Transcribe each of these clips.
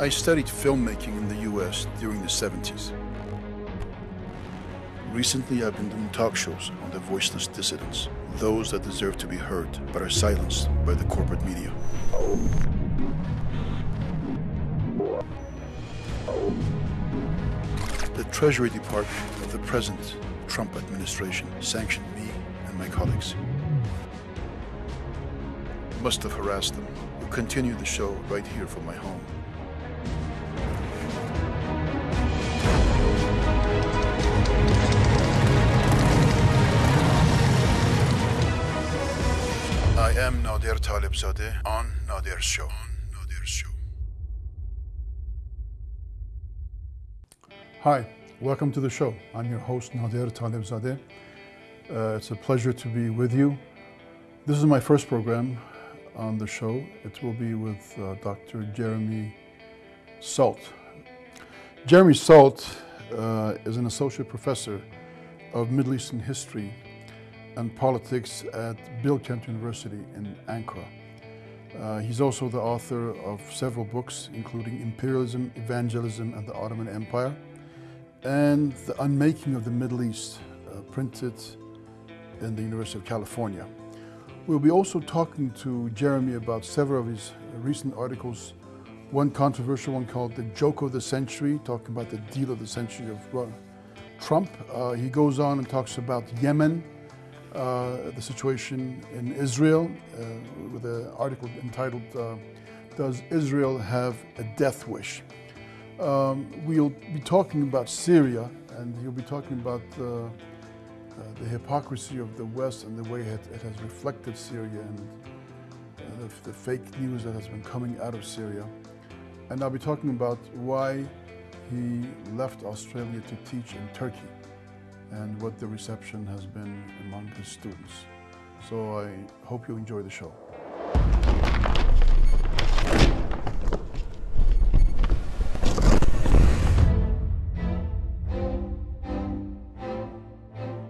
I studied filmmaking in the US during the 70s. Recently, I've been doing talk shows on the voiceless dissidents, those that deserve to be heard but are silenced by the corporate media. The Treasury Department of the present Trump administration sanctioned me and my colleagues. Must have harassed them. We'll continue the show right here from my home. Nader Talebzadeh on Nader's show. On Nader's show. Hi, welcome to the show. I'm your host Nader Talebzadeh. Uh, it's a pleasure to be with you. This is my first program on the show. It will be with uh, Dr. Jeremy Salt. Jeremy Salt uh, is an associate professor of Middle Eastern history and politics at Bilkent University in Ankara. Uh, he's also the author of several books, including Imperialism, Evangelism, and the Ottoman Empire, and The Unmaking of the Middle East, uh, printed in the University of California. We'll be also talking to Jeremy about several of his recent articles. One controversial one called The Joke of the Century, talking about the deal of the century of Trump. Uh, he goes on and talks about Yemen, uh, the situation in Israel uh, with an article entitled uh, Does Israel Have a Death Wish? Um, we'll be talking about Syria and he'll be talking about uh, the hypocrisy of the West and the way it, it has reflected Syria and the, the fake news that has been coming out of Syria. And I'll be talking about why he left Australia to teach in Turkey and what the reception has been among his students. So I hope you enjoy the show.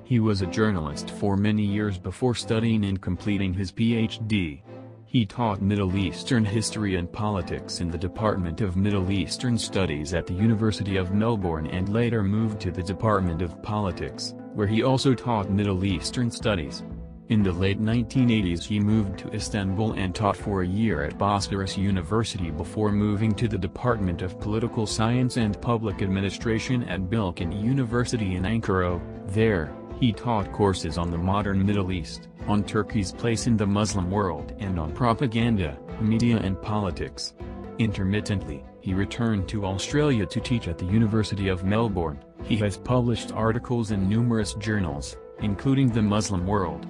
He was a journalist for many years before studying and completing his PhD. He taught Middle Eastern history and politics in the Department of Middle Eastern Studies at the University of Melbourne and later moved to the Department of Politics, where he also taught Middle Eastern Studies. In the late 1980s he moved to Istanbul and taught for a year at Bosphorus University before moving to the Department of Political Science and Public Administration at Bilkent University in Ankara. There, he taught courses on the modern Middle East, on Turkey's place in the Muslim world and on propaganda, media and politics. Intermittently, he returned to Australia to teach at the University of Melbourne. He has published articles in numerous journals, including the Muslim World,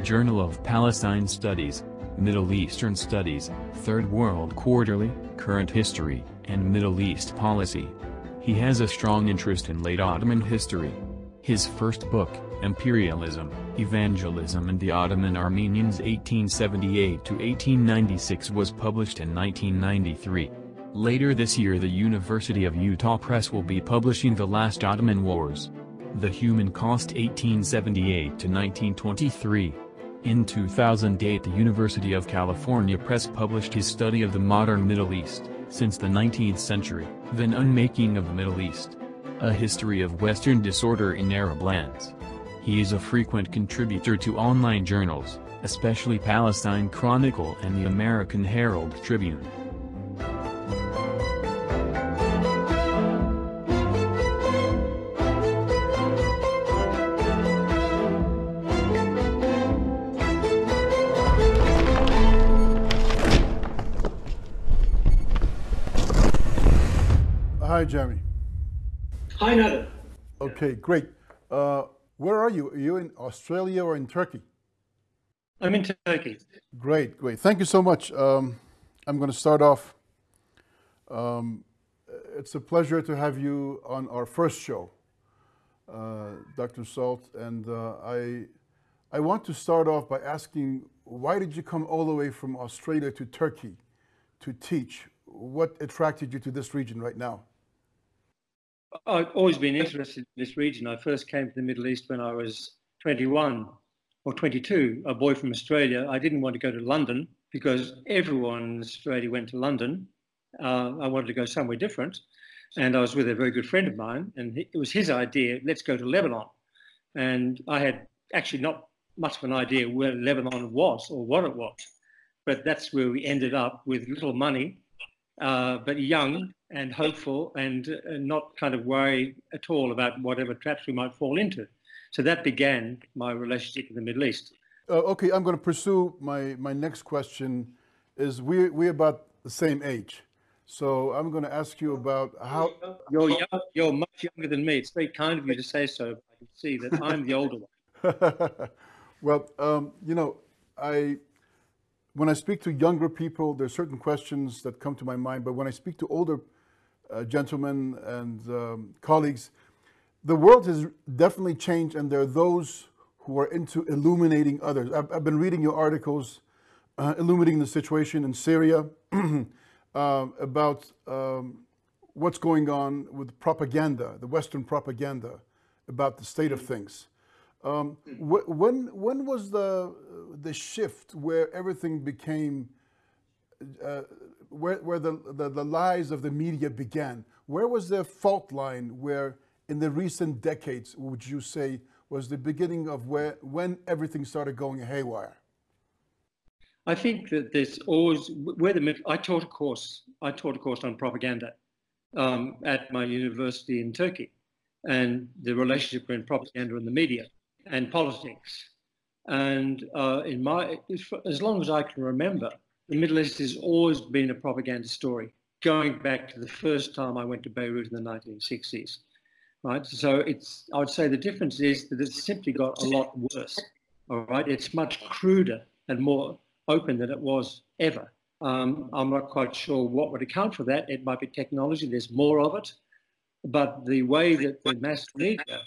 Journal of Palestine Studies, Middle Eastern Studies, Third World Quarterly, Current History, and Middle East Policy. He has a strong interest in late Ottoman history. His first book, Imperialism, Evangelism and the Ottoman Armenians 1878-1896 was published in 1993. Later this year the University of Utah Press will be publishing The Last Ottoman Wars. The Human Cost 1878-1923. In 2008 the University of California Press published his study of the modern Middle East, since the 19th century, The Unmaking of the Middle East. A History of Western Disorder in Arab Lands. He is a frequent contributor to online journals, especially Palestine Chronicle and the American Herald Tribune. Hi, Jeremy. Hi, Nader. Okay, great. Uh, where are you? Are you in Australia or in Turkey? I'm in Turkey. Great, great. Thank you so much. Um, I'm going to start off. Um, it's a pleasure to have you on our first show, uh, Dr. Salt. And uh, I, I want to start off by asking, why did you come all the way from Australia to Turkey to teach? What attracted you to this region right now? I've always been interested in this region. I first came to the Middle East when I was 21 or 22, a boy from Australia. I didn't want to go to London because everyone in Australia went to London. Uh, I wanted to go somewhere different. And I was with a very good friend of mine, and it was his idea let's go to Lebanon. And I had actually not much of an idea where Lebanon was or what it was. But that's where we ended up with little money, uh, but young and hopeful and uh, not kind of worry at all about whatever traps we might fall into. So that began my relationship with the Middle East. Uh, okay, I'm going to pursue my, my next question is we, we're about the same age. So I'm going to ask you about how... You're, young, you're much younger than me. It's very kind of you to say so. I can see that I'm the older one. well, um, you know, I when I speak to younger people, there's certain questions that come to my mind. But when I speak to older uh, gentlemen and um, colleagues, the world has definitely changed, and there are those who are into illuminating others. I've, I've been reading your articles uh, illuminating the situation in Syria, uh, about um, what's going on with propaganda, the Western propaganda about the state of things. Um, wh when when was the the shift where everything became uh, where where the, the, the lies of the media began? Where was the fault line where in the recent decades would you say was the beginning of where when everything started going haywire? I think that there's always where the I taught a course. I taught a course on propaganda um, at my university in Turkey, and the relationship between propaganda and the media and politics. And uh, in my, as long as I can remember, the Middle East has always been a propaganda story, going back to the first time I went to Beirut in the 1960s. Right, so it's. I would say the difference is that it's simply got a lot worse. All right, it's much cruder and more open than it was ever. Um, I'm not quite sure what would account for that. It might be technology. There's more of it, but the way that the mass media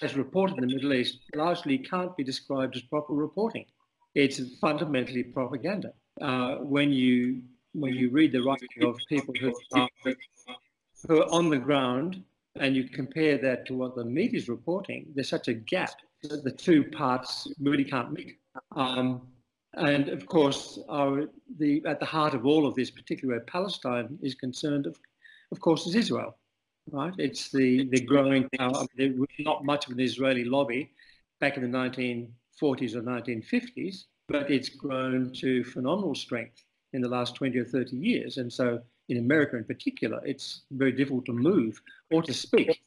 as reported in the Middle East largely can't be described as proper reporting. It's fundamentally propaganda. Uh, when you when you read the writing of people who are, who are on the ground and you compare that to what the media is reporting, there's such a gap that the two parts really can't meet. Um, and of course, our, the, at the heart of all of this, particularly where Palestine is concerned, of, of course, is Israel right? It's the, the growing power. there was not much of an Israeli lobby back in the 1940s or 1950s, but it's grown to phenomenal strength in the last 20 or 30 years. And so in America in particular, it's very difficult to move or to speak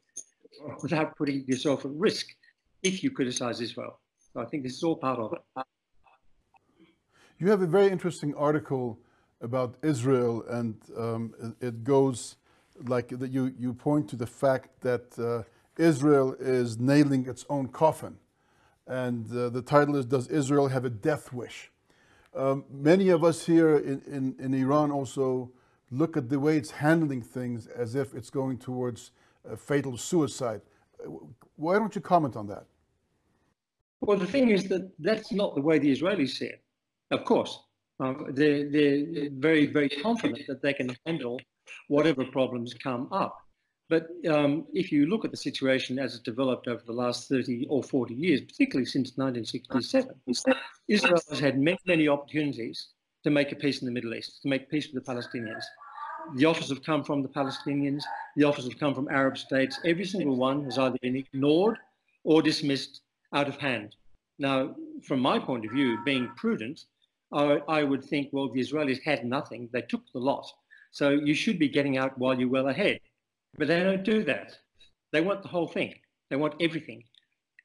without putting yourself at risk if you criticize Israel. So I think this is all part of it. You have a very interesting article about Israel, and um, it goes like that you, you point to the fact that uh, Israel is nailing its own coffin. And uh, the title is, Does Israel Have a Death Wish? Um, many of us here in, in, in, Iran also look at the way it's handling things as if it's going towards fatal suicide. Why don't you comment on that? Well, the thing is that that's not the way the Israelis see it. Of course, um, they're, they're very, very confident that they can handle whatever problems come up. But um, if you look at the situation as it developed over the last 30 or 40 years, particularly since 1967, Israel has had many, many opportunities to make a peace in the Middle East, to make peace with the Palestinians. The offers have come from the Palestinians, the offers have come from Arab states. Every single one has either been ignored or dismissed out of hand. Now, from my point of view, being prudent, I, I would think, well, the Israelis had nothing. They took the lot. So you should be getting out while you're well ahead. But they don't do that. They want the whole thing. They want everything.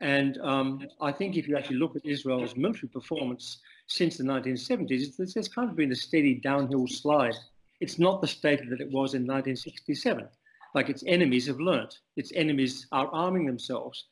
And um, I think if you actually look at Israel's military performance since the 1970s, it's, it's kind of been a steady downhill slide. It's not the state that it was in 1967. Like its enemies have learnt. Its enemies are arming themselves.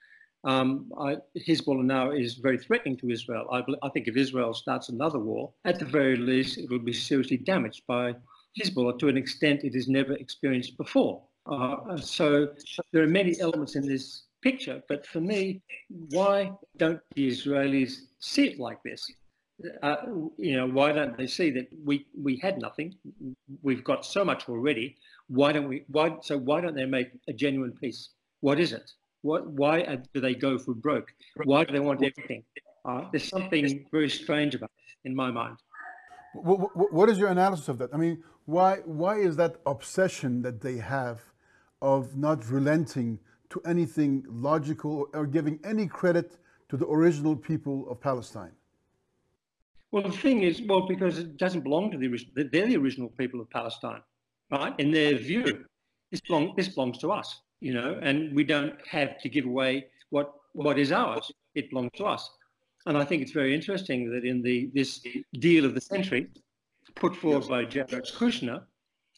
Um, I, Hezbollah now is very threatening to Israel. I, I think if Israel starts another war, at the very least, it will be seriously damaged by Hezbollah to an extent it has never experienced before. Uh, so there are many elements in this picture, but for me, why don't the Israelis see it like this? Uh, you know, why don't they see that we we had nothing, we've got so much already. Why don't we? Why so? Why don't they make a genuine peace? What is it? What? Why do they go for broke? Why do they want everything? Uh, there's something very strange about it in my mind. What is your analysis of that? I mean, Why, why is that obsession that they have of not relenting to anything logical or giving any credit to the original people of Palestine? Well, the thing is, well, because it doesn't belong to the original, they're the original people of Palestine, right? In their view, this, belong, this belongs to us, you know, and we don't have to give away what, what is ours. It belongs to us. And I think it's very interesting that in the this deal of the century, put forward by Jared Kushner,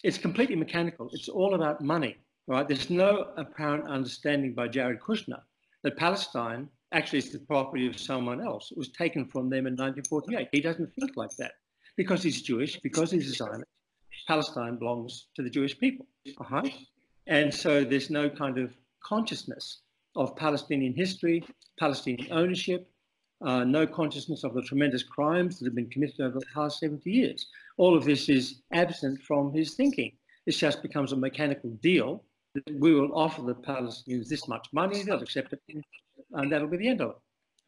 it's completely mechanical. It's all about money, right? There's no apparent understanding by Jared Kushner that Palestine actually is the property of someone else. It was taken from them in 1948. He doesn't think like that because he's Jewish, because he's a Zionist. Palestine belongs to the Jewish people. Uh-huh. And so there's no kind of consciousness of Palestinian history, Palestinian ownership, uh, no consciousness of the tremendous crimes that have been committed over the past 70 years. All of this is absent from his thinking. This just becomes a mechanical deal we will offer the Palestinians this much money, they'll accept it, and that'll be the end of it.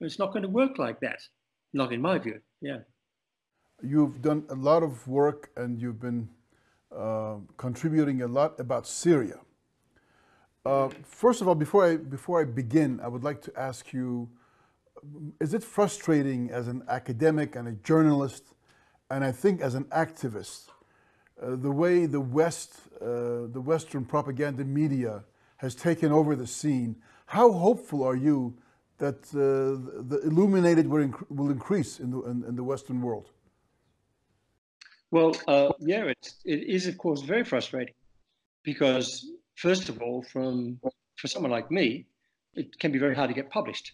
It's not going to work like that, not in my view. Yeah. You've done a lot of work and you've been uh, contributing a lot about Syria. Uh, first of all, before I, before I begin, I would like to ask you, is it frustrating as an academic and a journalist, and I think as an activist, the way the West, uh, the Western propaganda media has taken over the scene? How hopeful are you that uh, the illuminated will, inc will increase in the, in, in the Western world? Well, uh, yeah, it's, it is, of course, very frustrating because, first of all, from for someone like me, it can be very hard to get published.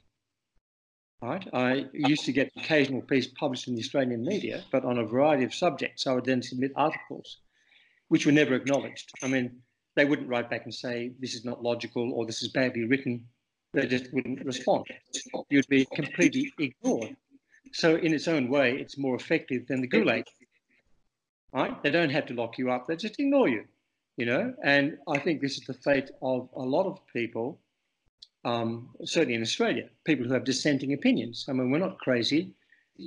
Right? I used to get occasional piece published in the Australian media, but on a variety of subjects. I would then submit articles, which were never acknowledged. I mean, they wouldn't write back and say, this is not logical or this is badly written. They just wouldn't respond. You'd be completely ignored. So in its own way, it's more effective than the Gulag right? They don't have to lock you up, they just ignore you, you know? And I think this is the fate of a lot of people, um, certainly in Australia, people who have dissenting opinions. I mean, we're not crazy.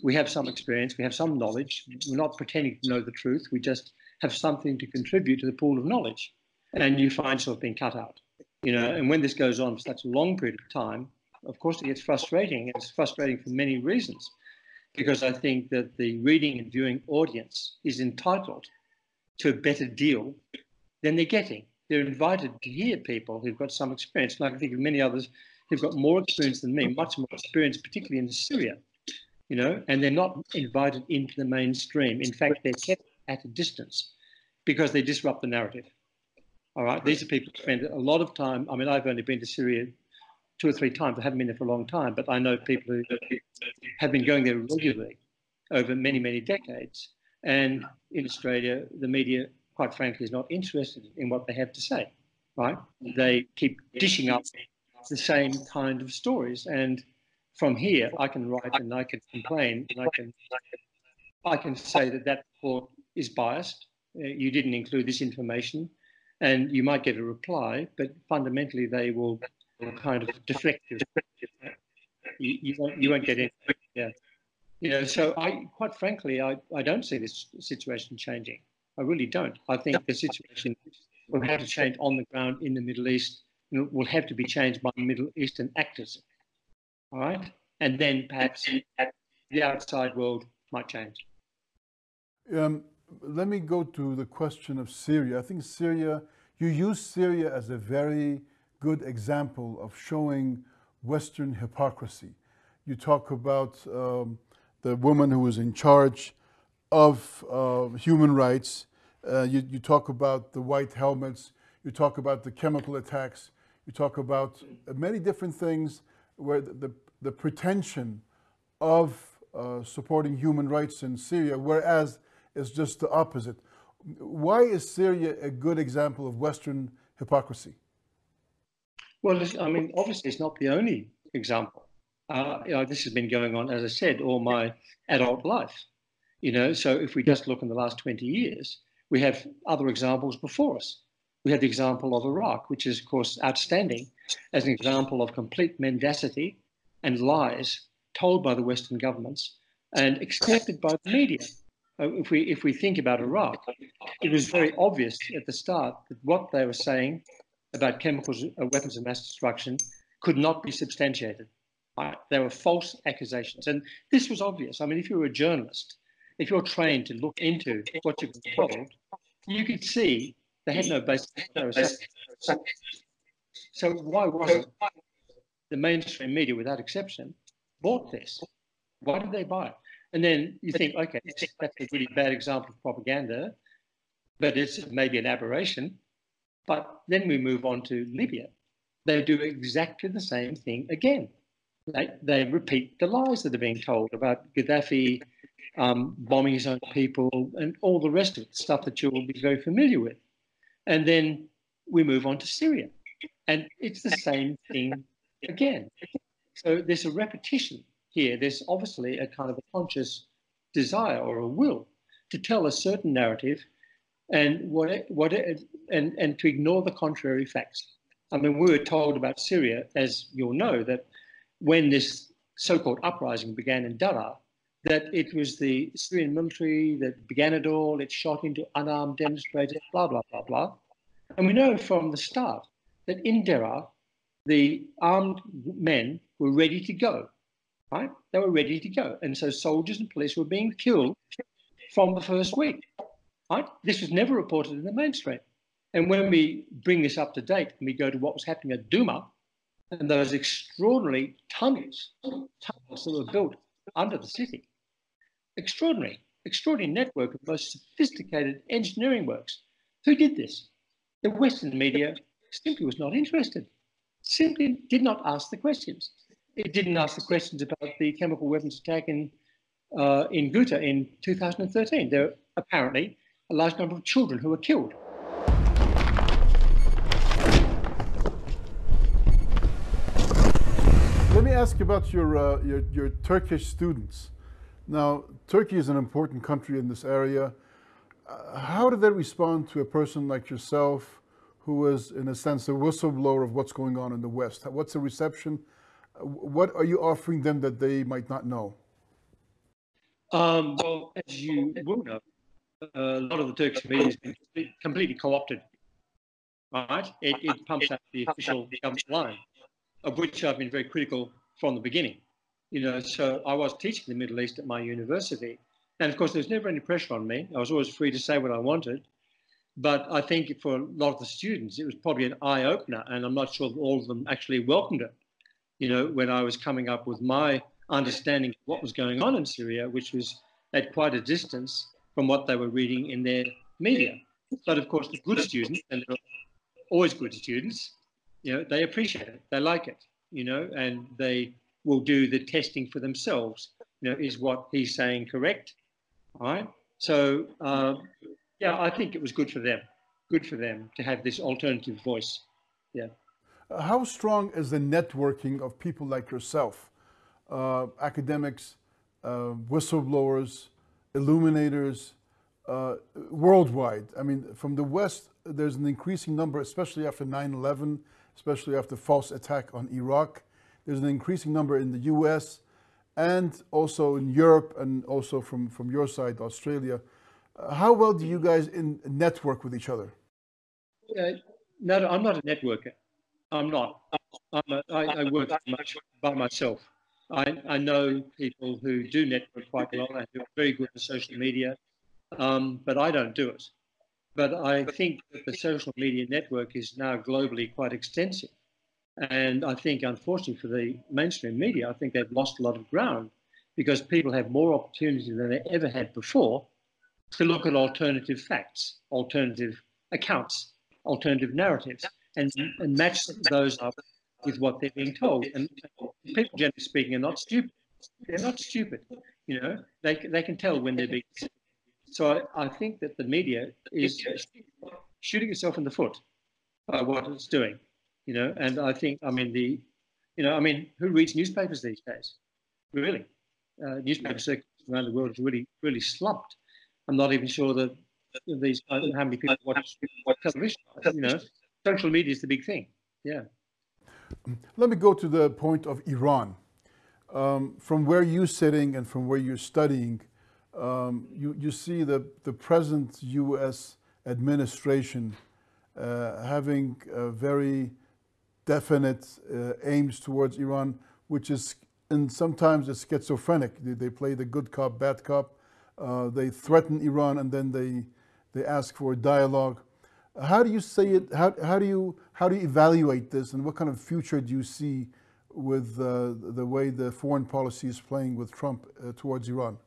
We have some experience, we have some knowledge. We're not pretending to know the truth. We just have something to contribute to the pool of knowledge. And you find yourself being cut out, you know? And when this goes on for such a long period of time, of course, it gets frustrating. It's frustrating for many reasons because I think that the reading and viewing audience is entitled to a better deal than they're getting. They're invited to hear people who've got some experience. And I can think of many others who've got more experience than me, much more experience, particularly in Syria, you know, and they're not invited into the mainstream. In fact, they're kept at a distance because they disrupt the narrative. All right, these are people who spend a lot of time. I mean, I've only been to Syria two or three times. I haven't been there for a long time, but I know people who have been going there regularly over many, many decades. And in Australia, the media, quite frankly, is not interested in what they have to say, right? They keep dishing up the same kind of stories. And from here, I can write and I can complain and I can, I can say that that report is biased. Uh, you didn't include this information and you might get a reply, but fundamentally they will kind of deflective. You, you, won't, you won't get in. Yeah. You know, so I, quite frankly, I, I don't see this situation changing. I really don't. I think the situation will have to change on the ground in the Middle East. It will have to be changed by Middle Eastern actors. All right. And then perhaps the outside world might change. Um, let me go to the question of Syria. I think Syria, you use Syria as a very good example of showing Western hypocrisy. You talk about um, the woman who was in charge of uh, human rights. Uh, you, you, talk about the white helmets. You talk about the chemical attacks. You talk about many different things where the, the, the pretension of uh, supporting human rights in Syria, whereas it's just the opposite. Why is Syria a good example of Western hypocrisy? Well, I mean, obviously, it's not the only example. Uh, you know, this has been going on, as I said, all my adult life. You know, so if we just look in the last 20 years, we have other examples before us. We have the example of Iraq, which is, of course, outstanding as an example of complete mendacity and lies told by the Western governments and accepted by the media. uh, if we if we think about Iraq, it was very obvious at the start that what they were saying about chemicals, uh, weapons of mass destruction, could not be substantiated. Right? They were false accusations, and this was obvious. I mean, if you were a journalist, if you're trained to look into what you've been told, you could see they had no basis. So why wasn't the mainstream media, without exception, bought this? Why did they buy it? And then you think, okay, that's a really bad example of propaganda, but it's maybe an aberration. But then we move on to Libya. They do exactly the same thing again. They, they repeat the lies that are being told about Gaddafi um, bombing his own people and all the rest of it, stuff that you will be very familiar with. And then we move on to Syria. And it's the same thing again. So there's a repetition here. There's obviously a kind of a conscious desire or a will to tell a certain narrative and what, what and, and to ignore the contrary facts. I mean, we were told about Syria, as you'll know, that when this so-called uprising began in Daraa, that it was the Syrian military that began it all, it shot into unarmed demonstrators, blah, blah, blah, blah. And we know from the start that in Daraa, the armed men were ready to go, right? They were ready to go. And so soldiers and police were being killed from the first week, right? This was never reported in the mainstream. And when we bring this up to date and we go to what was happening at Douma and those extraordinary tunnels, tunnels that were built under the city, extraordinary, extraordinary network of most sophisticated engineering works. Who did this? The Western media simply was not interested, simply did not ask the questions. It didn't ask the questions about the chemical weapons attack in, uh, in Ghouta in 2013. There were apparently a large number of children who were killed ask you about your, uh, your, your, Turkish students. Now, Turkey is an important country in this area. Uh, how do they respond to a person like yourself, who was, in a sense, a whistleblower of what's going on in the West? What's the reception? Uh, what are you offering them that they might not know? Um, well, as you will know, a lot of the Turkish media been completely co-opted. Right? It, it pumps out the official government line, of which I've been very critical from the beginning. You know, so I was teaching the Middle East at my university. And of course, there was never any pressure on me. I was always free to say what I wanted. But I think for a lot of the students, it was probably an eye opener. And I'm not sure that all of them actually welcomed it. You know, when I was coming up with my understanding of what was going on in Syria, which was at quite a distance from what they were reading in their media. But of course, the good students, and they're always good students, you know, they appreciate it, they like it you know, and they will do the testing for themselves. You know, is what he's saying correct? All right. So uh, yeah, I think it was good for them. Good for them to have this alternative voice. Yeah. How strong is the networking of people like yourself, uh, academics, uh, whistleblowers, illuminators, uh, worldwide? I mean, from the West, there's an increasing number, especially after 9 11 especially after false attack on Iraq. There's an increasing number in the US and also in Europe and also from, from your side, Australia. Uh, how well do you guys in, network with each other? Uh, no, I'm not a networker. I'm not. I'm a, I, I work much by myself. I, I know people who do network quite well and who are very good at social media, um, but I don't do it. But I think that the social media network is now globally quite extensive. And I think, unfortunately, for the mainstream media, I think they've lost a lot of ground because people have more opportunity than they ever had before to look at alternative facts, alternative accounts, alternative narratives, and, and match those up with what they're being told. And people, generally speaking, are not stupid. They're not stupid. You know, they, they can tell when they're being so I, I think that the media is shooting itself in the foot by what it's doing, you know. And I think, I mean, the, you know, I mean, who reads newspapers these days? Really, uh, newspaper circulations around the world have really, really slumped. I'm not even sure that these how many people watch, watch television. You know, social media is the big thing. Yeah. Let me go to the point of Iran. Um, from where you're sitting and from where you're studying, um, you, you see the, the present U.S. administration uh, having very definite uh, aims towards Iran, which is, and sometimes it's schizophrenic. They, they play the good cop, bad cop. Uh, they threaten Iran and then they, they ask for dialogue. How do you say it? How, how, do you, how do you evaluate this and what kind of future do you see with uh, the way the foreign policy is playing with Trump uh, towards Iran?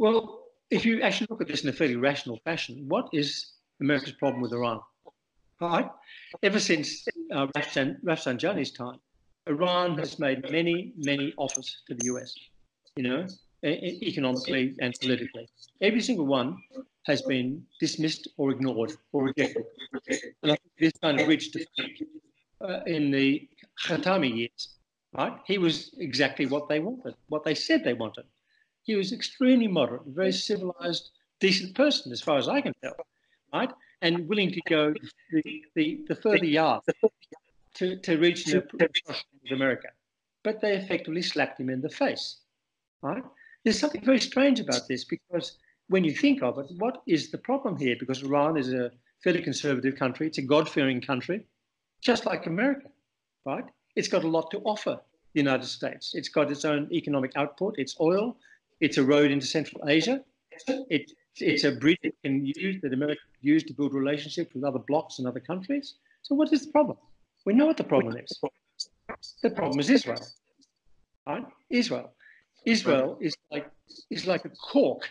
Well, if you actually look at this in a fairly rational fashion, what is America's problem with Iran? Right? Ever since uh, Rafsanjani's time, Iran has made many, many offers to the US, you know, economically and politically. Every single one has been dismissed or ignored or rejected. And I think this kind of reached uh, in the Khatami years, right? He was exactly what they wanted, what they said they wanted. He was extremely moderate, very civilized, decent person, as far as I can tell, right? And willing to go the, the, the further yard to, to reach the with America. But they effectively slapped him in the face, right? There's something very strange about this because when you think of it, what is the problem here? Because Iran is a fairly conservative country, it's a God fearing country, just like America, right? It's got a lot to offer the United States. It's got its own economic output, it's oil, it's a road into Central Asia. It, it's a bridge it can use that America can use to build relationships with other blocs and other countries. So what is the problem? We know what the problem is. The problem is Israel. Right? Israel. Israel is like is like a cork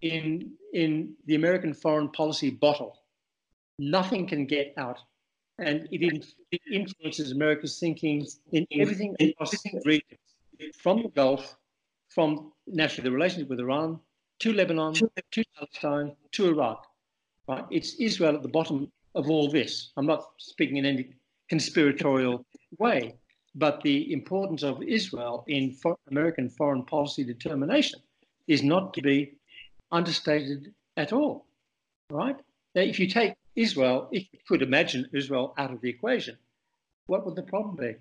in in the American foreign policy bottle. Nothing can get out, and it, it influences America's thinking in everything across the region, from the Gulf from naturally the relationship with Iran to Lebanon to Palestine to Iraq. Right? It's Israel at the bottom of all this. I'm not speaking in any conspiratorial way, but the importance of Israel in for American foreign policy determination is not to be understated at all. Right? Now, if you take Israel, if you could imagine Israel out of the equation, what would the problem be?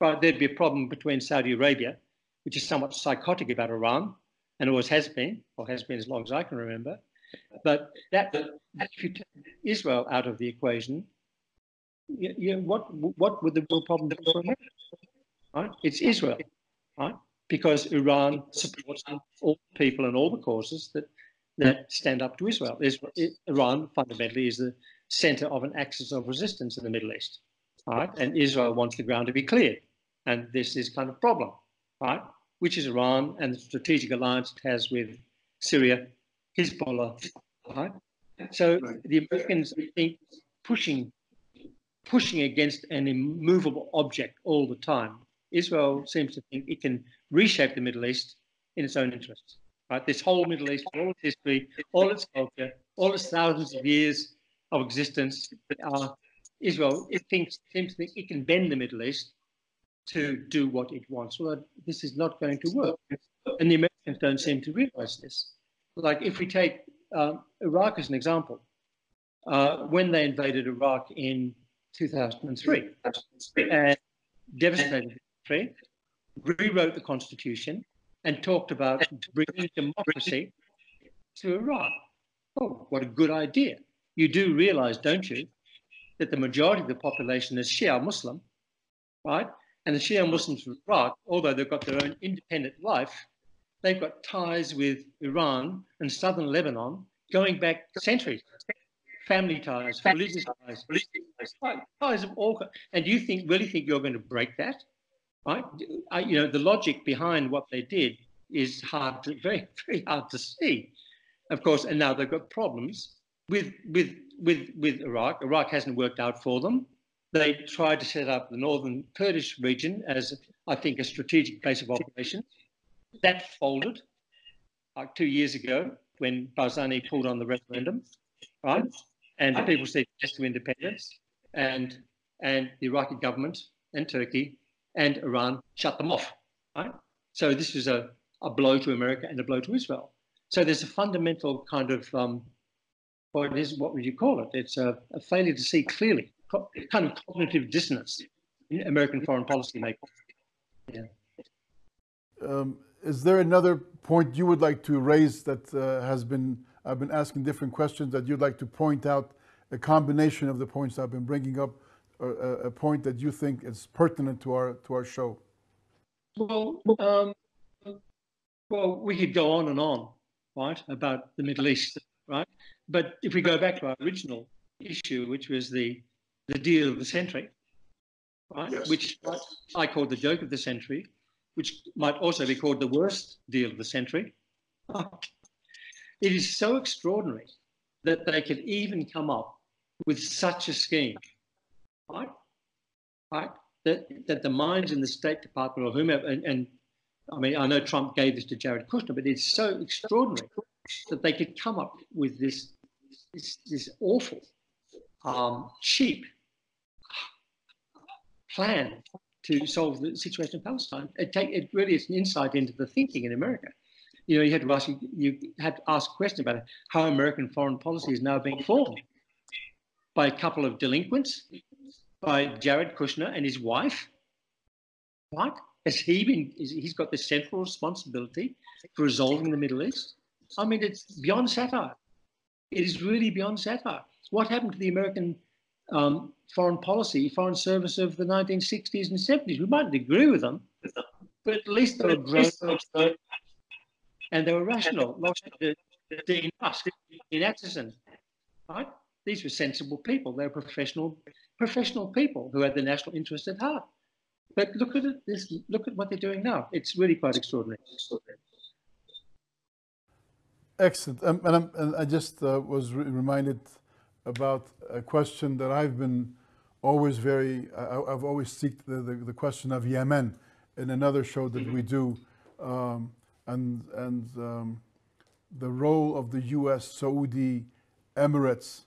Right, there'd be a problem between Saudi Arabia which is somewhat psychotic about Iran, and always has been, or has been as long as I can remember. But that, if you take Israel out of the equation, you, you what what would the real problem be for America? Right? It's Israel, right? Because Iran supports all people and all the causes that that stand up to Israel. Israel Iran fundamentally is the center of an axis of resistance in the Middle East, right? And Israel wants the ground to be cleared, and this is kind of problem right? Which is Iran and the strategic alliance it has with Syria, Hezbollah, right? So the Americans think pushing pushing against an immovable object all the time. Israel seems to think it can reshape the Middle East in its own interests. Right? This whole Middle East, all its history, all its culture, all its thousands of years of existence, uh, Israel it thinks seems to think it can bend the Middle East to do what it wants. Well, this is not going to work. And the Americans don't seem to realize this. Like if we take uh, Iraq as an example, uh, when they invaded Iraq in 2003 and devastated the country, rewrote the constitution and talked about bringing democracy to Iraq. Oh, what a good idea. You do realize, don't you, that the majority of the population is Shia Muslim, right? And the Shia Muslims from Iraq, although they've got their own independent life, they've got ties with Iran and southern Lebanon going back centuries. Family ties, religious ties, ties of all. kinds. And you think really think you're going to break that, right? I, you know, the logic behind what they did is hard, to, very, very hard to see. Of course, and now they've got problems with with with with Iraq. Iraq hasn't worked out for them. They tried to set up the northern Kurdish region as, I think, a strategic base of operations. That folded like two years ago when Barzani pulled on the referendum, right? And the people said yes to independence, and and the Iraqi government and Turkey and Iran shut them off, right? So this was a, a blow to America and a blow to Israel. So there's a fundamental kind of um, what is what would you call it? It's a, a failure to see clearly kind of cognitive dissonance in American foreign policy making. Yeah. Um, is there another point you would like to raise that uh, has been, I've been asking different questions that you'd like to point out, a combination of the points I've been bringing up, or a, a point that you think is pertinent to our, to our show? Well, um, well, we could go on and on, right, about the Middle East, right? But if we go back to our original issue, which was the the deal of the century, right, Yes. which I call the joke of the century, which might also be called the worst deal of the century. It is so extraordinary that they could even come up with such a scheme, right? Right? That, that the minds in the State Department or whomever, and, and I mean, I know Trump gave this to Jared Kushner, but it's so extraordinary that they could come up with this, this, this awful, um, cheap plan to solve the situation in Palestine. It, take, it really is an insight into the thinking in America. You know, you had to ask you had to ask a question about how American foreign policy is now being formed by a couple of delinquents, by Jared Kushner and his wife. What has he been? Is, he's got the central responsibility for resolving the Middle East. I mean, it's beyond satire. It is really beyond satire. What happened to the American um, foreign policy, foreign service of the 1960s and 70s? We mightn't agree with them, but at least they were grown up and they were rational. Like the, the Dean Rusk, Dean Acheson, right? These were sensible people. They were professional, professional people who had the national interest at heart. But look at it. This, look at what they're doing now. It's really quite extraordinary. Excellent. Um, and, I'm, and I just uh, was re- reminded about a question that I've been always very, I, I've always seeked the, the, the question of Yemen in another show that we do, um, and, and um, the role of the US Saudi Emirates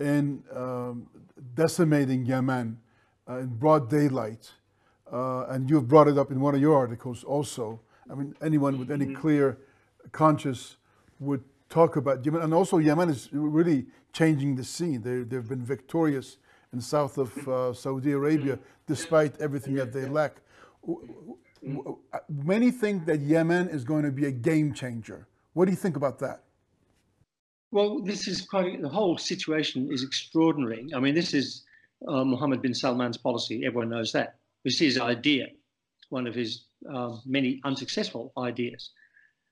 in um, decimating Yemen uh, in broad daylight. Uh, and you've brought it up in one of your articles also. I mean, anyone with any clear conscience would talk about Yemen. And also, Yemen is really changing the scene. They, they've been victorious in south of uh, Saudi Arabia despite everything that they lack. W- Many think that Yemen is going to be a game changer. What do you think about that? Well, this is quite the whole situation is extraordinary. I mean, this is uh, Mohammed bin Salman's policy. Everyone knows that. This is his idea, one of his uh, many unsuccessful ideas.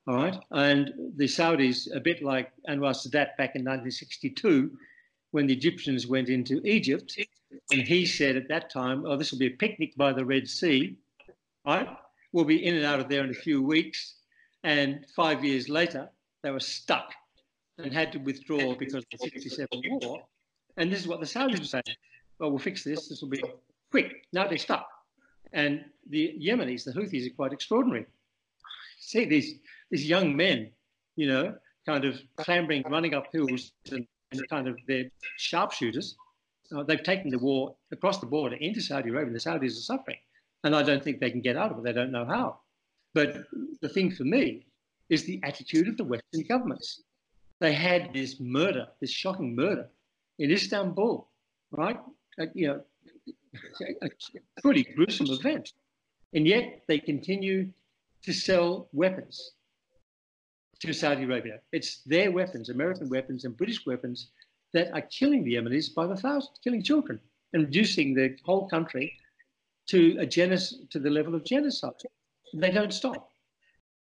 All right, and the Saudis, a bit like Anwar Sadat back in 1962, when the Egyptians went into Egypt, and he said at that time, "Oh, this will be a picnic by the Red Sea." Right, we'll be in and out of there in a few weeks, and five years later, they were stuck and had to withdraw because of the 67 war. And this is what the Saudis were saying. Well, we'll fix this. This will be quick. Now they're stuck. And the Yemenis, the Houthis, are quite extraordinary. See these these young men, you know, kind of clambering, running up hills, and, and kind of they're sharpshooters. Uh, they've taken the war across the border into Saudi Arabia. and The Saudis are suffering, and I don't think they can get out of it. They don't know how. But the thing for me is the attitude of the Western governments they had this murder, this shocking murder in Istanbul, right? Uh, you know, a, a pretty gruesome event. And yet they continue to sell weapons to Saudi Arabia. It's their weapons, American weapons and British weapons, that are killing the Yemenis by the thousands, killing children and reducing the whole country to a genos- to the level of genocide. They don't stop.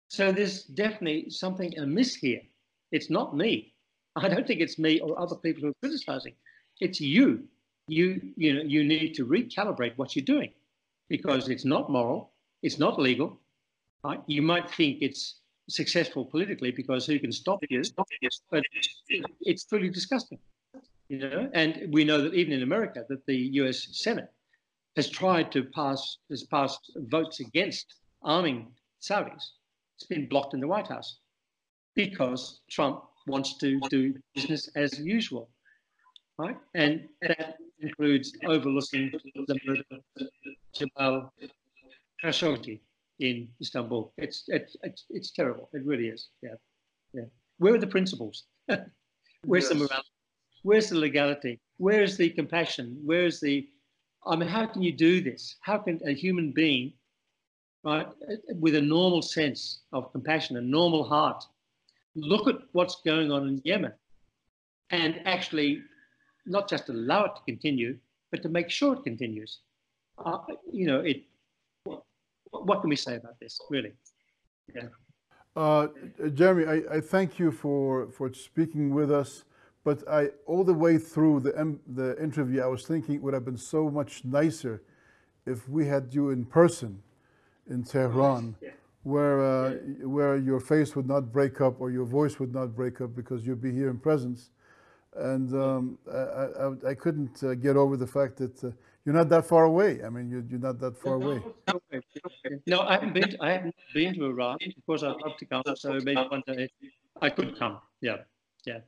So there's definitely something amiss here. It's not me. I don't think it's me or other people who are criticizing. It's you. You, you know, you need to recalibrate what you're doing because it's not moral, it's not legal. Right? You might think it's successful politically because who can stop you? But it's truly disgusting. You know, and we know that even in America, that the U.S. Senate has tried to pass has passed votes against arming Saudis. It's been blocked in the White House because Trump wants to do business as usual, right? And that includes overlooking the murder of Jamal Khashoggi in Istanbul. It's, it's it's it's terrible. It really is. Yeah, yeah. Where are the principles? Where's the morality? Where's the legality? Where's the compassion? Where's the I mean, how can you do this? How can a human being right, with a normal sense of compassion, a normal heart, look at what's going on in Yemen and actually not just allow it to continue, but to make sure it continues. Uh, you know, it. What, can we say about this, really? Yeah. Uh, Jeremy, I, I, thank you for, for speaking with us. But I, all the way through the, the interview, I was thinking it would have been so much nicer if we had you in person in Tehran, yeah. where, uh, yeah. where your face would not break up or your voice would not break up because you'd be here in presence. And um, I, I, I, couldn't uh, get over the fact that uh, you're not that far away. I mean, you're, you're not that far away. No, I haven't been. To, I haven't been to Iran. Of course, I'd love to come. So maybe one day I could come. Yeah, yeah.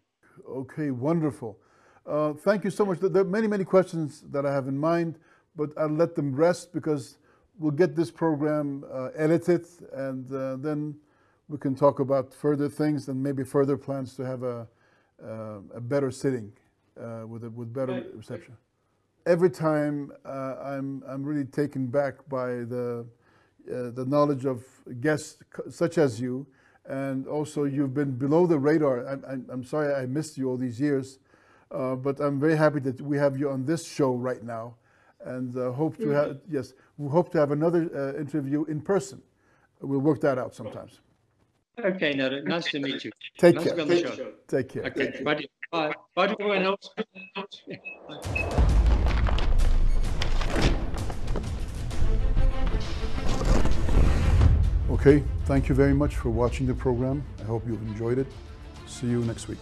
Okay, wonderful. Uh, thank you so much. There are many, many questions that I have in mind, but I'll let them rest because we'll get this program uh, edited and uh, then we can talk about further things and maybe further plans to have a, uh, a better sitting uh, with, a, with better reception. Every time uh, I'm, I'm really taken back by the, the knowledge of guests such as you and also you've been below the radar. I'm, I'm sorry I missed you all these years, uh, but I'm very happy that we have you on this show right now, and uh, hope to have yes, we hope to have another uh, interview in person. We'll work that out sometimes. Okay, no, nice to meet you. Take nice care. Take care. Okay, bye. Bye. Bye to everyone else. Okay, thank you very much for watching the program. I hope you've enjoyed it. See you next week.